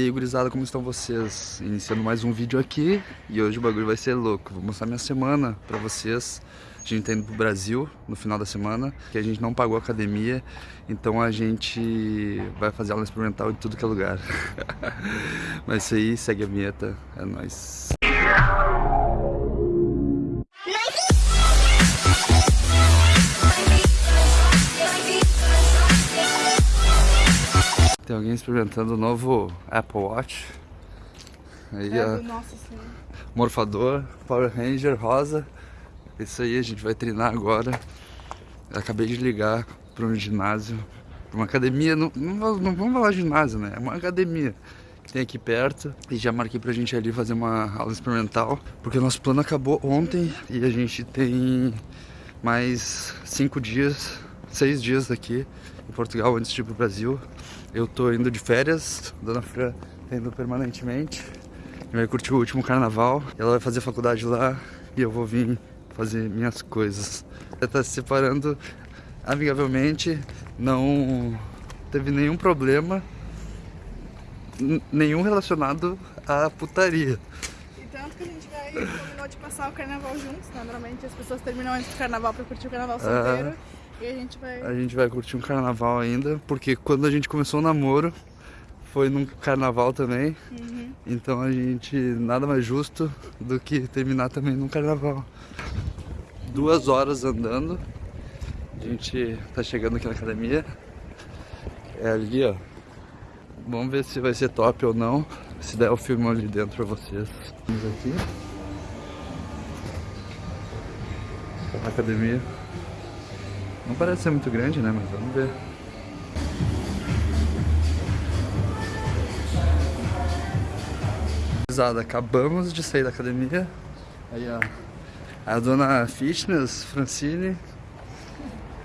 E aí, gurizada, como estão vocês? Iniciando mais um vídeo aqui e hoje o bagulho vai ser louco. Vou mostrar minha semana pra vocês. A gente tá indo pro Brasil no final da semana, que a gente não pagou academia, então a gente vai fazer aula experimental em tudo que é lugar. Mas isso aí, segue a vinheta, é nóis. Tem alguém experimentando o novo Apple Watch. Aí, É ó, senhor. morfador, Power Ranger rosa. Isso aí, a gente vai treinar agora. Eu acabei de ligar para um ginásio, pra uma academia, não, não, não vamos falar ginásio, né? É uma academia que tem aqui perto. E já marquei pra gente ali fazer uma aula experimental, porque o nosso plano acabou ontem e a gente tem mais cinco dias, seis dias aqui em Portugal antes de ir pro Brasil. Eu tô indo de férias, Dona Fran tá indo permanentemente. E vai curtir o último carnaval. Ela vai fazer faculdade lá e eu vou vir fazer minhas coisas. Ela tá se separando amigavelmente, não teve nenhum problema, nenhum relacionado à putaria. E tanto que a gente vai combinou de passar o carnaval juntos, né? Normalmente as pessoas terminam antes do carnaval pra curtir o carnaval solteiro. E a gente vai. A gente vai curtir um carnaval ainda, porque quando a gente começou o namoro, foi num carnaval também. Uhum. Então a gente nada mais justo do que terminar também num carnaval. Duas horas andando. A gente tá chegando aqui na academia. É ali, ó. Vamos ver se vai ser top ou não. Se der eu filmo ali dentro pra vocês. Vamos aqui. A academia. Não parece ser muito grande, né? Mas vamos ver. Acabamos de sair da academia. Aí, ó. A dona Fitness, Francine,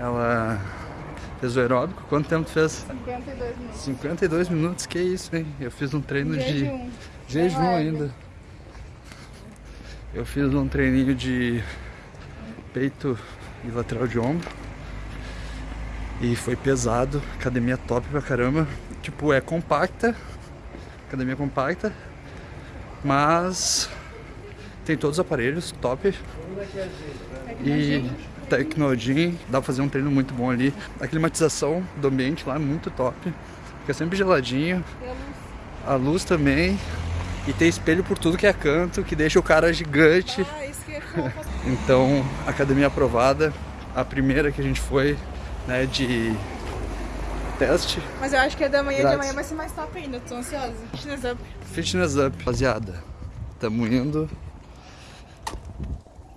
ela fez o aeróbico. Quanto tempo tu fez? 52 minutos. 52 minutos, que isso, hein? Eu fiz um treino de. Jejum. Jejum Bem leve. ainda. Eu fiz um treininho de peito e lateral de ombro. E foi pesado. Academia top pra caramba. Tipo, é compacta. Academia compacta. Mas tem todos os aparelhos, top. E Tecnogym, dá pra fazer um treino muito bom ali. A climatização do ambiente lá é muito top. Fica sempre geladinho. A luz. Também. E tem espelho por tudo que é canto, que deixa o cara gigante. Ah. Então, academia aprovada. A primeira que a gente foi, né, de teste. Mas eu acho que a da manhã de Grátis. amanhã vai ser mais top ainda. Tô ansiosa. Fitness up. Fitness Up. Rapaziada, tamo indo.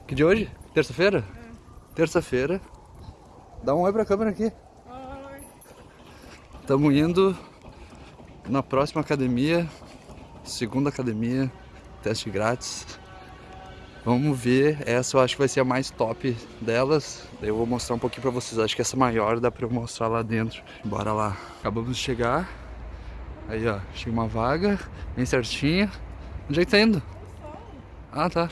Que dia hoje? Terça-feira? Terça-feira. Dá um oi pra câmera aqui. Ai. Tamo indo na próxima academia, segunda academia, teste grátis. Vamos ver, essa eu acho que vai ser a mais top delas. Daí eu vou mostrar um pouquinho pra vocês. Acho que essa maior dá pra eu mostrar lá dentro. Bora lá. Acabamos de chegar. Aí ó, chega uma vaga, bem certinha. Onde é que tá indo? Ah, tá.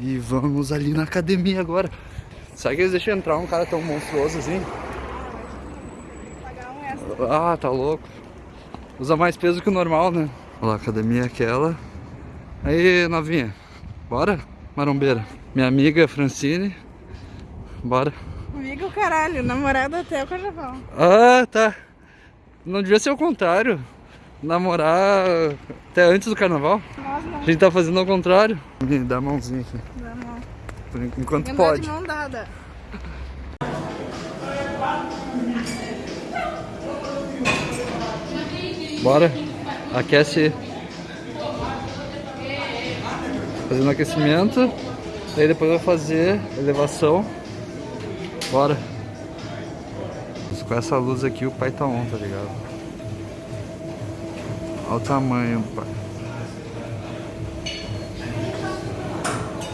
E vamos ali na academia agora. Será que eles deixam entrar um cara tão monstruoso assim? Pagar extra. Ah, tá louco. Usa mais peso que o normal, né? Olha lá, a academia é aquela. Aí, novinha. Bora? Marombeira. Minha amiga Francine. Bora. Amigo, caralho. Namorada até o carnaval. Ah, tá. Não devia ser o contrário. Namorar até antes do carnaval. Nós não. A gente tá fazendo ao contrário. Dá a mãozinha aqui. Não. por en- Enquanto Andar pode. de mão dada. Bora. Aquece. Fazendo aquecimento. Daí depois vai fazer elevação. Bora. Com essa luz aqui o pai tá on, tá ligado? Olha o tamanho pai.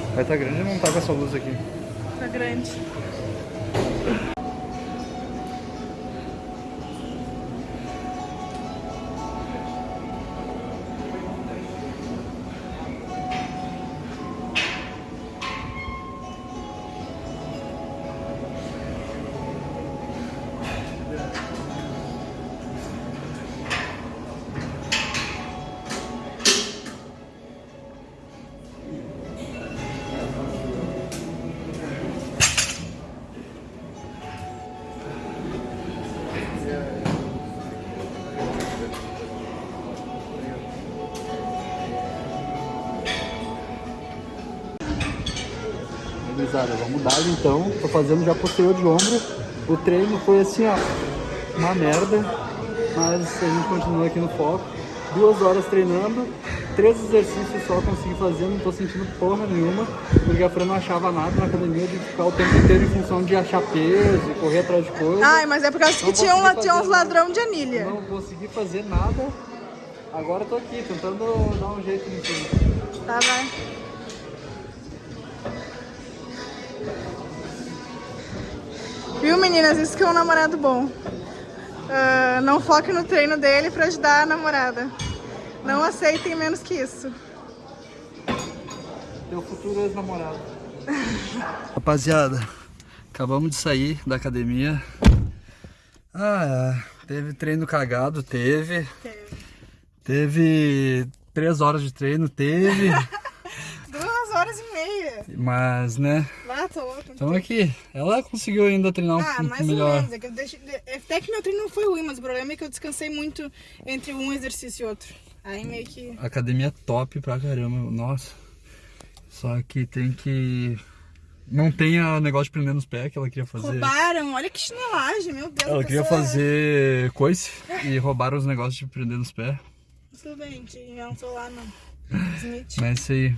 O pai tá grande e não tá com essa luz aqui. Tá grande. Gurizada, vamos dar então. Tô fazendo já posterior de ombro. O treino foi assim, ó, uma merda, mas a gente continua aqui no foco. Duas horas treinando, três exercícios só consegui fazer, não tô sentindo porra nenhuma, porque a Fran não achava nada na academia de ficar o tempo inteiro em função de achar peso e correr atrás de coisa. Ai, mas é por causa que Não tinha, um, tinha uns ladrão de anilha. Não consegui fazer nada. Agora tô aqui, tentando dar um jeito nisso. Tá, vai. Viu, meninas? Isso que é um namorado bom. Ah, não foque no treino dele pra ajudar a namorada. Não aceitem menos que isso. Teu futuro ex-namorado. Rapaziada, acabamos de sair da academia. Ah, é, teve treino cagado, teve. Teve três horas de treino, teve. Horas e meia. Mas, né, Lá, tô louco. estamos aqui. Ela conseguiu ainda treinar um Ah, pouco mais ou melhor. menos. É que eu deixei- é, Até que meu treino não foi ruim, mas o problema é que eu descansei muito entre um exercício e outro. Aí meio que. Academia top pra caramba, nossa. Só que tem que. Não tem o negócio de prender nos pés que ela queria fazer. Roubaram, olha que chinelagem, meu Deus. Ela queria pessoa- fazer coice e roubaram os negócios de prender nos pés. Tudo bem, não tô lá, não. Smith. Mas é isso aí.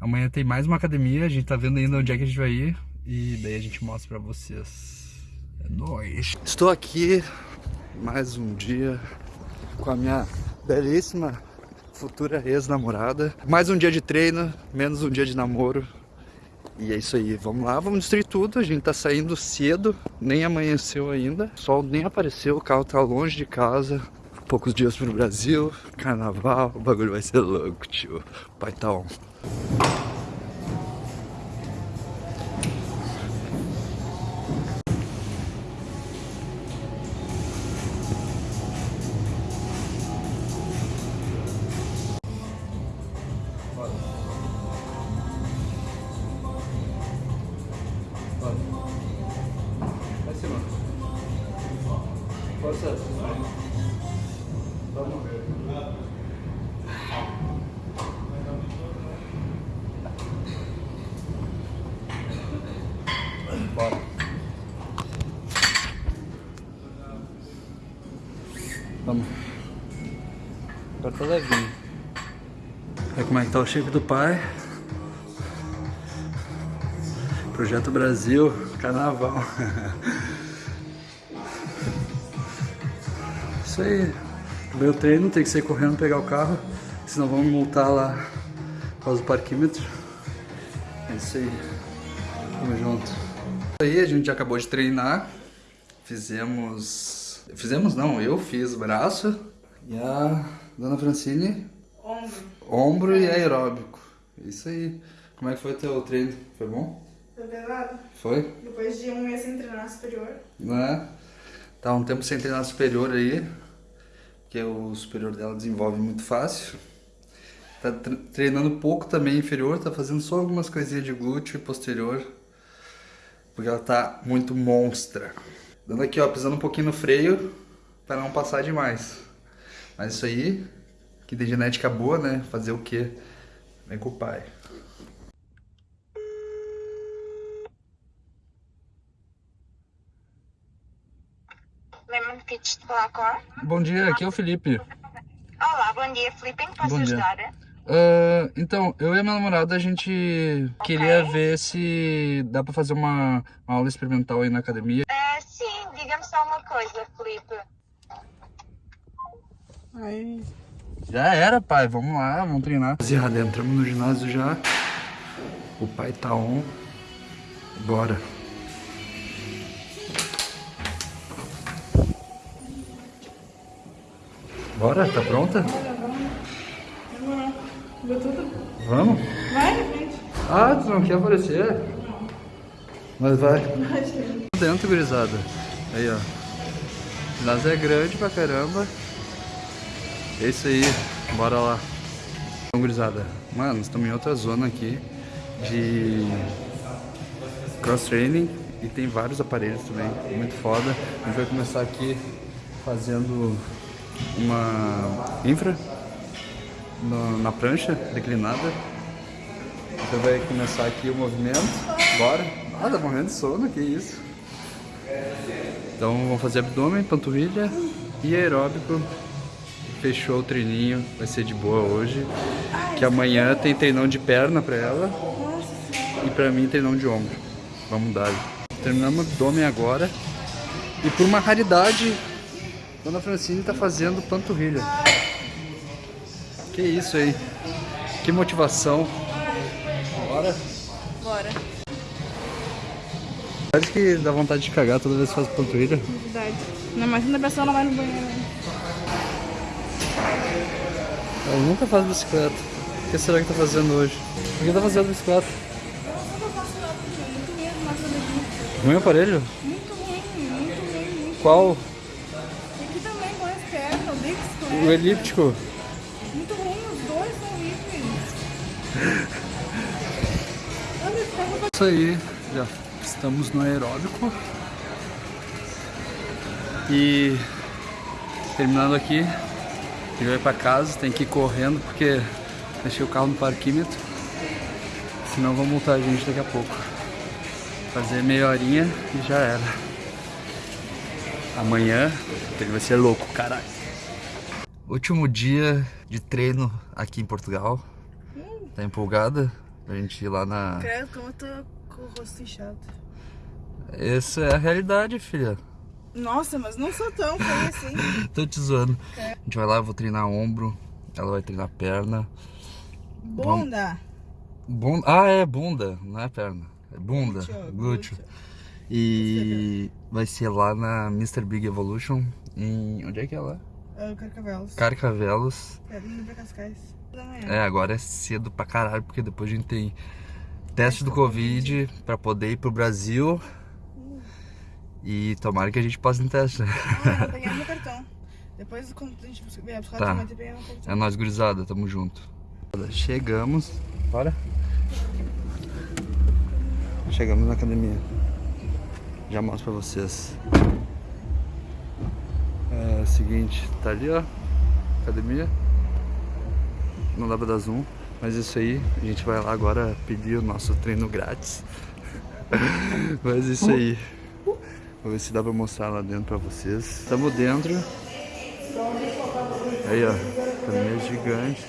Amanhã tem mais uma academia, a gente tá vendo ainda onde é que a gente vai ir. E daí a gente mostra pra vocês. É nóis. Estou aqui mais um dia com a minha belíssima futura ex-namorada. Mais um dia de treino, menos um dia de namoro. E é isso aí, vamos lá, vamos destruir tudo. A gente tá saindo cedo, nem amanheceu ainda. O sol nem apareceu, o carro tá longe de casa. Poucos dias pro Brasil, carnaval, o bagulho vai ser louco, tio. Pai tá on. Vamos. Agora tá levinho. Olha como é que tá o shape do pai. Projeto Brasil, carnaval. Isso aí. Meu treino tem que ser correndo pegar o carro, senão vão me multar lá por causa do parquímetro. É isso aí. Tamo junto. Aí, a gente acabou de treinar. Fizemos. Fizemos não, eu fiz braço e a dona Francine Ombro. ombro e aeróbico. Isso aí. Como é que foi teu treino? Foi bom? Foi pesado? Foi? Depois de um mês sem treinar superior. Né? Tá um tempo sem treinar superior aí, que o superior dela desenvolve muito fácil. Tá tre- treinando pouco também inferior, tá fazendo só algumas coisinhas de glúteo e posterior, porque ela tá muito monstra. Dando aqui, ó, pisando um pouquinho no freio para não passar demais. Mas isso aí, que tem genética boa, né? Fazer o quê? Vem com o pai. De? Bom dia, aqui é o Felipe. Olá, bom dia. Em que posso Bom dia. ajudar? Ah, então, eu e a minha namorada, a gente queria ver se dá pra fazer uma, uma aula experimental aí na academia. Ah, sim, diga-me só uma coisa, Filipe. Aí. Já era, pai, vamos lá, vamos treinar. Rapaziada, entramos no ginásio já. O pai tá on. Bora. Bora, tá pronta? Tudo? Vamos? Vai na frente. Ah, tu não quer aparecer? Mas vai. Dentro, gurizada. Aí, ó. Ginásio é grande pra caramba. É isso aí. Bora lá. Então, gurizada. Mano, estamos em outra zona aqui de cross-training e tem vários aparelhos também. Muito foda. A gente vai começar aqui fazendo uma infra no- na prancha declinada. Então vai começar aqui o movimento. Bora. Ah, tá morrendo de sono, que isso. Então vamos fazer abdômen, panturrilha e aeróbico. Fechou o treininho, vai ser de boa hoje. Que amanhã tem treinão de perna pra ela. E pra mim treinão de ombro. Vamos dar. Terminamos o abdômen agora. E por uma raridade, Dona Francine tá fazendo panturrilha. Que isso aí. Que motivação. Bora. Acho que dá vontade de cagar toda vez que faz panturrilha. Verdade. Não, mas quando a pessoa não vai no banheiro. né? Ela nunca faz bicicleta. O que será que tá fazendo hoje? Por que tá fazendo bicicleta? Ruim o aparelho? Muito ruim, muito ruim, muito Qual? Aqui também com as pernas, O bicicleta. elíptico? Muito ruim, os dois são horríveis. Isso aí, já estamos no aeróbico. E terminando aqui, a gente vai pra casa, tem que ir correndo porque deixei o carro no parquímetro. Senão vão multar a gente daqui a pouco. Fazer meia horinha e já era. Amanhã ele vai ser louco, caralho. Último dia de treino aqui em Portugal. Tá empolgada? Pra gente ir lá na. Como eu tô com o rosto inchado. Essa é a realidade, filha. Nossa, mas não sou tão feia assim. Tô te zoando. A gente vai lá, eu vou treinar ombro, ela vai treinar perna. Bunda. Bunda. Ah, é bunda, não é perna. É bunda, Glúteo, glúteo. glúteo. E vai ser lá na Mr. Big Evolution. Em. Onde é que é lá? Ah, Carcavelos. Carcavelos. Quero ir pra Cascais. É, agora é cedo pra caralho, porque depois a gente tem teste do Covid pra poder ir pro Brasil. E tomara que a gente passe no teste? Ah, eu pegar meu cartão. Depois, quando a gente vier buscar Tá. eu meu cartão. É nóis, gurizada, tamo junto. Chegamos. Bora. Chegamos na academia. Já mostro pra vocês. É o seguinte, tá ali ó, academia. Não dá pra dar zoom, mas isso aí, a gente vai lá agora pedir o nosso treino grátis. mas isso aí. Vou ver se dá pra mostrar lá dentro pra vocês. Estamos dentro. Aí ó, academia gigante.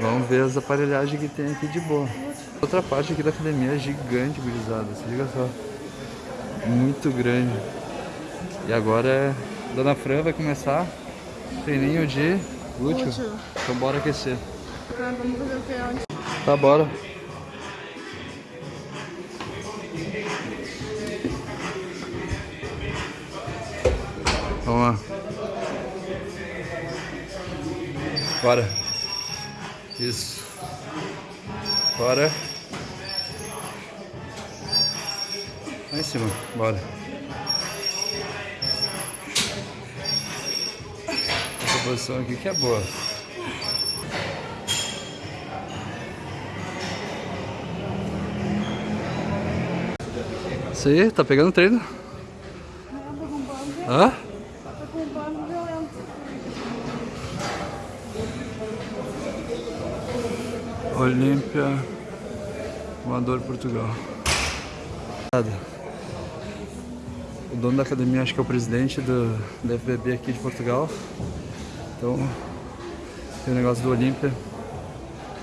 Vamos ver as aparelhagens que tem aqui de boa. Outra parte aqui da academia é gigante, gurizada. Se liga só. Muito grande. E agora é... Dona Fran vai começar treininho de. Glúteo. Então bora aquecer. Tá, bora. Vamos lá. Bora. Isso. Bora. Lá em cima. Bora. Essa posição aqui que é boa. Isso aí, tá pegando treino? Hã? Tá com um bando violento. Olímpia, Amador Portugal. O dono da academia acho que é o presidente do, do FBB aqui de Portugal. Então, tem o negócio do Olímpia.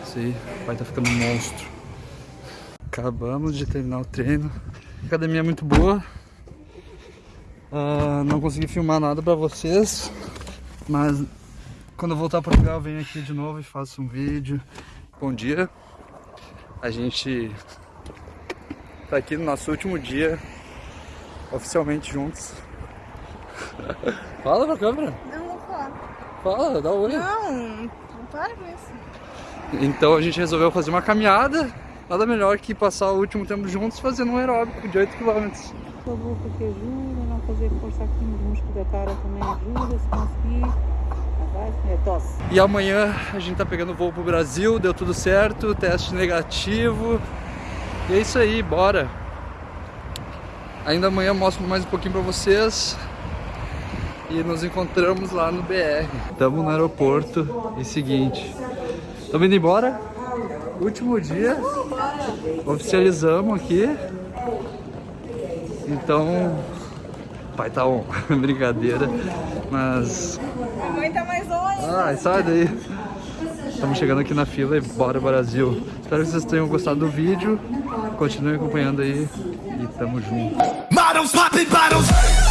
Isso aí, vai tá ficando um monstro. Acabamos de terminar o treino. Academia é muito boa. Ah, não consegui filmar nada pra vocês, mas quando eu voltar a Portugal eu venho aqui de novo e faço um vídeo. Bom dia. A gente tá aqui no nosso último dia oficialmente juntos. Fala pra câmera. Não, vou falar. Fala, dá um oi. Não, não para com isso. Então a gente resolveu fazer uma caminhada. Nada melhor que passar o último tempo juntos fazendo um aeróbico de 8 km. Sua boca que ajuda, não fazer força aqui nos músculos da cara também ajuda, se conseguir. Vai, tosse. E amanhã a gente tá pegando voo pro Brasil, deu tudo certo, teste negativo. E é isso aí, bora. Ainda amanhã mostro mais um pouquinho pra vocês. E nos encontramos lá no BR. Estamos no aeroporto e seguinte. Estamos indo embora? Último dia. Oficializamos aqui. Então, pai tá on. Brincadeira. Mas. A mãe tá mais longe. Ai, sai daí. Estamos chegando aqui na fila e bora Brasil. Espero que vocês tenham gostado do vídeo. Continuem acompanhando aí e tamo junto. Models popping bottles.